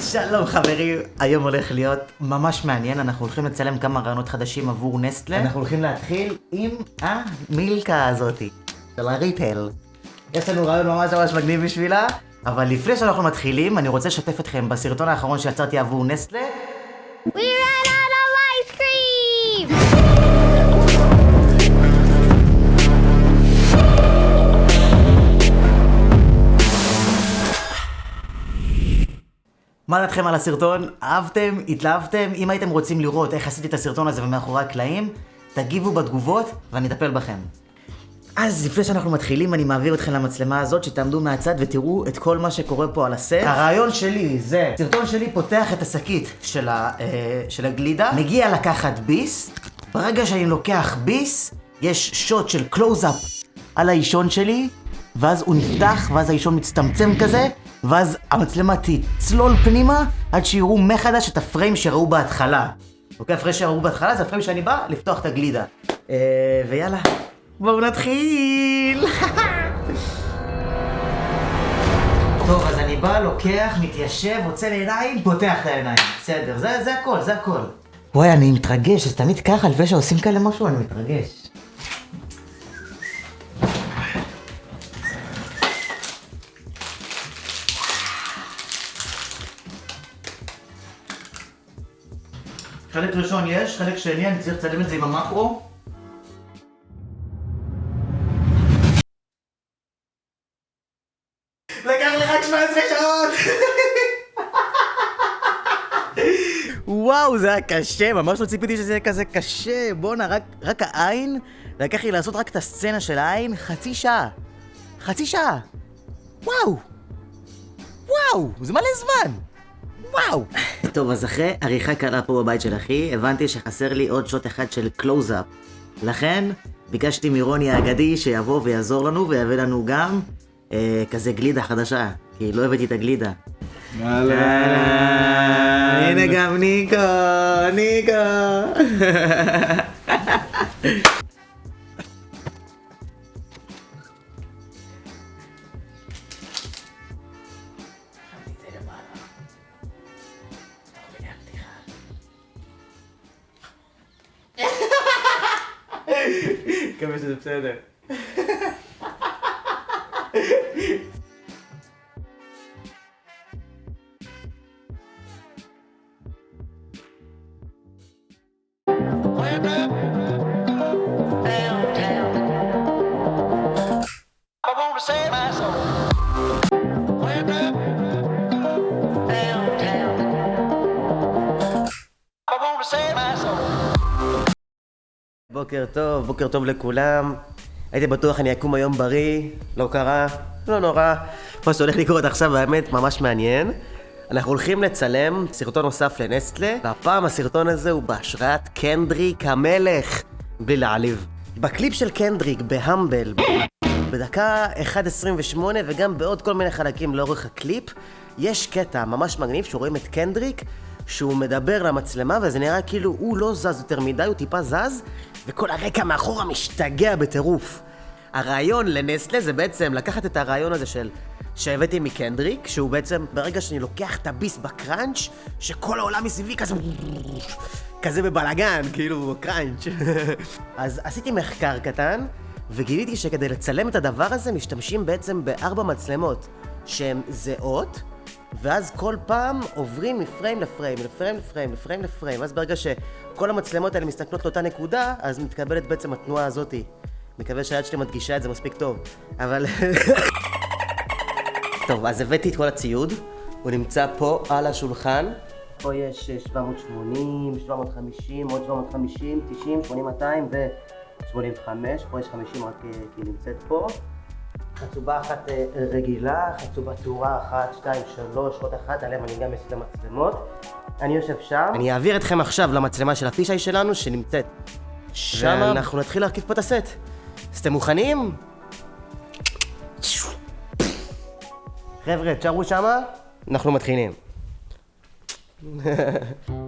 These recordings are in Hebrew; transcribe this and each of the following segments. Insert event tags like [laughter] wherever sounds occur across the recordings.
שלום חברים, היום הולך להיות ממש מעניין, אנחנו הולכים לצלם כמה רעיונות חדשים עבור נסטלה. אנחנו הולכים להתחיל עם המילקה הזאתי, של הריטל. יש לנו רעיון ממש ממש מגניב בשבילה, אבל לפני שאנחנו מתחילים, אני רוצה לשתף אתכם בסרטון האחרון שיצרתי עבור נסטלה. We מה דעתכם על הסרטון? אהבתם? התלהבתם? אם הייתם רוצים לראות איך עשיתי את הסרטון הזה ומאחורי הקלעים, תגיבו בתגובות ואני אטפל בכם. אז לפני שאנחנו מתחילים, אני מעביר אתכם למצלמה הזאת, שתעמדו מהצד ותראו את כל מה שקורה פה על הסט. הרעיון שלי זה, סרטון שלי פותח את השקית של, ה, אה, של הגלידה, מגיע לקחת ביס, ברגע שאני לוקח ביס, יש שוט של קלוז-אפ על האישון שלי, ואז הוא נפתח, ואז האישון מצטמצם כזה, ואז המצלמה תצלול פנימה עד שיראו מחדש את הפריים שראו בהתחלה. אוקיי, הפריים שראו בהתחלה זה הפריים שאני בא לפתוח את הגלידה. אה, ויאללה, בואו נתחיל! [laughs] טוב, אז אני בא, לוקח, מתיישב, עוצם עיניים, פותח את העיניים. בסדר, זה, זה הכל, זה הכל. וואי, אני מתרגש, זה תמיד ככה, לפני שעושים כאלה משהו, אני מתרגש. חלק ראשון יש, חלק שני אני צריך לצלם את זה עם המקרו. לקח לי רק 17 שעות! וואו, זה היה קשה, ממש לא ציפיתי שזה יהיה כזה קשה. בואנה, רק, רק העין, לקח לי לעשות רק את הסצנה של העין חצי שעה. חצי שעה. וואו! וואו, זה מלא זמן! וואו! טוב, אז אחרי עריכה קלה פה בבית של אחי, הבנתי שחסר לי עוד שוט אחד של קלוז-אפ. לכן, ביקשתי מרוני האגדי שיבוא ויעזור לנו ויביא לנו גם אה, כזה גלידה חדשה, כי לא הבאתי את הגלידה. אהלן, הנה גם ניקו, ניקו. [laughs] מקווה שזה בסדר. I בוקר טוב, בוקר טוב לכולם. הייתי בטוח אני אקום היום בריא, לא קרה, לא נורא. מה שהולך לקרות עכשיו האמת ממש מעניין. אנחנו הולכים לצלם סרטון נוסף לנסטלה, והפעם הסרטון הזה הוא בהשראת קנדריק המלך, בלי להעליב. בקליפ של קנדריק ב Humble, בדקה 1.28 וגם בעוד כל מיני חלקים לאורך הקליפ, יש קטע ממש מגניב שרואים את קנדריק שהוא מדבר למצלמה וזה נראה כאילו הוא לא זז יותר מדי, הוא טיפה זז וכל הרקע מאחורה משתגע בטירוף. הרעיון לנסטלה זה בעצם לקחת את הרעיון הזה של שהבאתי מקנדריק, שהוא בעצם ברגע שאני לוקח את הביס בקראנץ', שכל העולם מסביבי כזה כזה בבלאגן, כאילו קראנץ'. [laughs] אז עשיתי מחקר קטן, וגיליתי שכדי לצלם את הדבר הזה משתמשים בעצם בארבע מצלמות שהן זהות, ואז כל פעם עוברים מפריים לפריים, לפריים לפריים, לפריים לפריים, אז ברגע שכל המצלמות האלה מסתכלות לאותה נקודה, אז מתקבלת בעצם התנועה הזאתי. מקווה שהיד שלי מדגישה את זה מספיק טוב, אבל... [laughs] טוב, אז הבאתי את כל הציוד, הוא נמצא פה על השולחן. פה יש אה, 780, 750, עוד 750, 90, 80, 200 ו-85, פה יש 50 רק אה, כי היא נמצאת פה. חצובה אחת אה, רגילה, חצובה תאורה אחת, שתיים, שלוש, עוד אחת, עליהם אני גם אעשה מצלמות. אני יושב שם. אני אעביר אתכם עכשיו למצלמה של הפישאי שלנו שנמצאת שם. ואנחנו נתחיל להרכיב פה את הסט. אז אתם מוכנים? חבר'ה, תשארו שמה, אנחנו מתחילים. [laughs]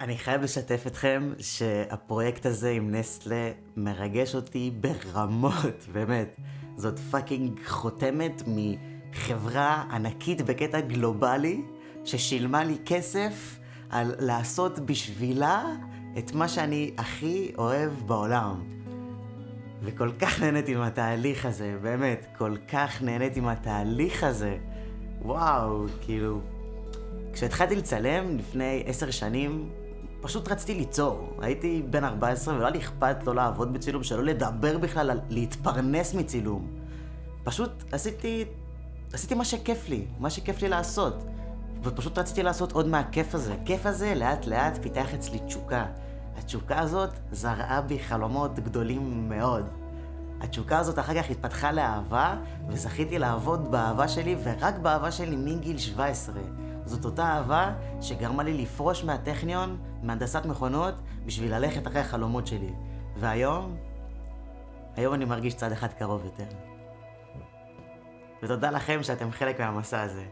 אני חייב לשתף אתכם שהפרויקט הזה עם נסטלה מרגש אותי ברמות, [laughs] באמת. זאת fucking חותמת מחברה ענקית בקטע גלובלי, ששילמה לי כסף על לעשות בשבילה את מה שאני הכי אוהב בעולם. וכל כך [laughs] נהניתי עם התהליך הזה, באמת, כל כך נהניתי עם התהליך הזה. וואו, כאילו... כשהתחלתי לצלם לפני עשר שנים, פשוט רציתי ליצור. הייתי בן 14 ולא היה לי אכפת לא לעבוד בצילום, שלא לדבר בכלל להתפרנס מצילום. פשוט עשיתי, עשיתי מה שכיף לי, מה שכיף לי לעשות. ופשוט רציתי לעשות עוד מהכיף הזה. הכיף הזה לאט לאט פיתח אצלי תשוקה. התשוקה הזאת זרעה בי חלומות גדולים מאוד. התשוקה הזאת אחר כך התפתחה לאהבה, וזכיתי לעבוד באהבה שלי, ורק באהבה שלי מגיל 17. זאת אותה אהבה שגרמה לי לפרוש מהטכניון, מהנדסת מכונות, בשביל ללכת אחרי החלומות שלי. והיום, היום אני מרגיש צעד אחד קרוב יותר. ותודה לכם שאתם חלק מהמסע הזה.